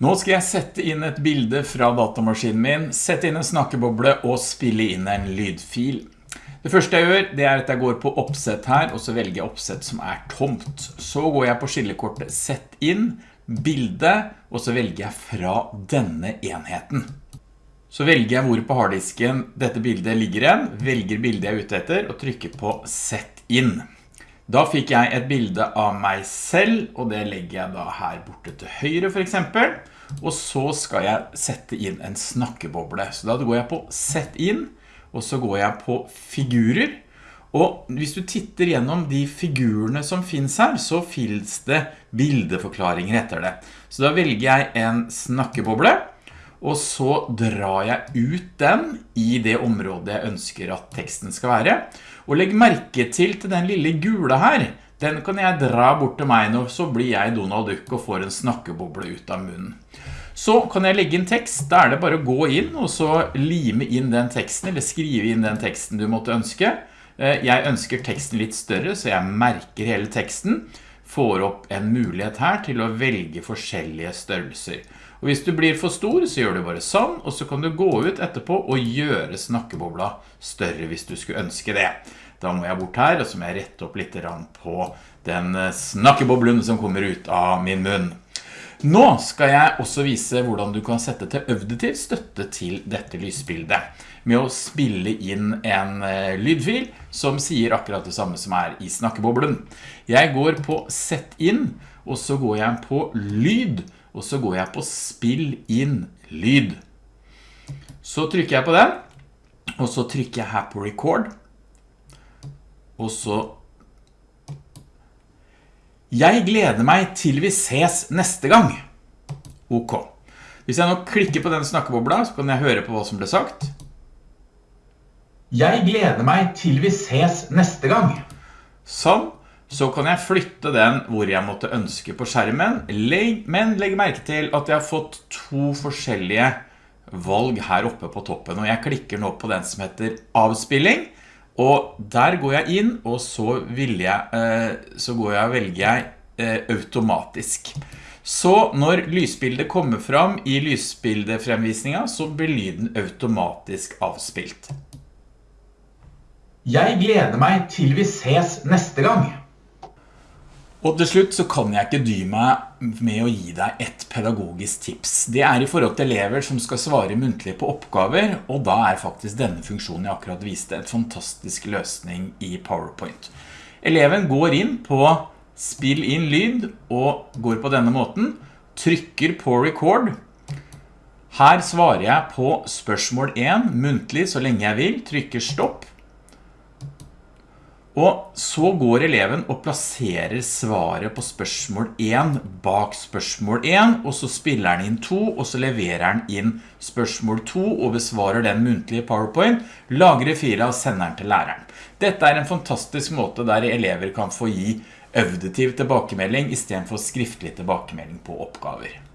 Nå skal jeg sette inn et bilde fra datamaskinen min, sette inn en snakkeboble og spille inn en lydfil. Det første jeg gjør, det er at jeg går på oppsett her, og så velger jeg oppsett som er tomt. Så går jeg på skillekortet Sett inn, bilde, og så velger jeg fra denne enheten. Så velger jeg hvor på harddisken dette bildet ligger igjen, velger bildet jeg er ute etter, og trykker på Sett inn. Da fikk jeg et bilde av meg selv, og det legger jeg da her borte til høyre for eksempel. Og så skal jeg sette inn en snakkeboble. Så da går jeg på Sett inn, og så går jeg på Figurer. Og hvis du titter gjennom de figurene som finnes her, så finnes det bildeforklaringer etter det. Så da velger jeg en snakkeboble, og så drar jeg ut den i det området jeg ønsker at teksten skal være. Og legg merke til til den lille gule her. Den kan jeg dra bort til meg nå, så blir jeg Donald Duck og får en snakkeboble ut av munnen. Så kan jeg legge inn tekst, da er det bare å gå inn og så lime inn den teksten, eller skrive inn den teksten du måtte ønske. Eh, jeg ønsker teksten litt større, så jeg merker hele teksten, får opp en mulighet her til å velge forskjellige størrelser. Og hvis du blir for stor, så gjør du bare sånn, og så kan du gå ut etterpå og gjøre snakkebobla større hvis du skulle ønske det. Da må jeg bort her, og så må jeg rette opp litt på den snakkeboblen som kommer ut av min munn. Nå skal jeg også vise hvordan du kan sette til øvdetiv støtte til dette lysbildet med å spille inn en eh, lydfil som sier akkurat det samme som er i snakkeboblen. Jeg går på sett inn, og så går jeg på lyd, og så går jeg på spill inn lyd. Så trykker jeg på den, og så trykker jeg her på record, og så Jeg gleder meg til vi ses neste gang. Ok. Hvis jeg nå klikker på den snakkebobla, så kan jeg høre på hva som ble sagt. Jeg gleder meg til vi ses neste gang. Sånn så kan jeg flytte den hvor jeg måtte ønske på skjermen, men legg merke til at jeg har fått to forskjellige valg her oppe på toppen, og jeg klikker nå på den som heter avspilling, og der går jeg inn, og så, jeg, eh, så går jeg og velger jeg eh, automatisk. Så når lysbildet kommer fram i lysbildefremvisningen, så blir lyden automatisk avspilt. Jeg gleder meg til vi ses neste gang. Og til slutt så kan jeg ikke dy meg med å gi deg et pedagogisk tips. Det er i forhold til elever som skal svare muntlig på oppgaver, og da er faktisk denne funksjonen jeg akkurat viste et fantastisk løsning i PowerPoint. Eleven går inn på spill inn lyd og går på denne måten, trykker på record. Her svarer jeg på spørsmål 1 muntlig så lenge jeg vil, trykker stopp. Og så går eleven og plasserer svaret på spørsmål 1 bak spørsmål 1, og så spiller han inn 2, og så leverer han inn spørsmål 2 og besvarer den muntlige PowerPoint, lagrer fila og sender den til læreren. Dette er en fantastisk måte der elever kan få gi auditiv tilbakemelding i stedet for skriftlig tilbakemelding på oppgaver.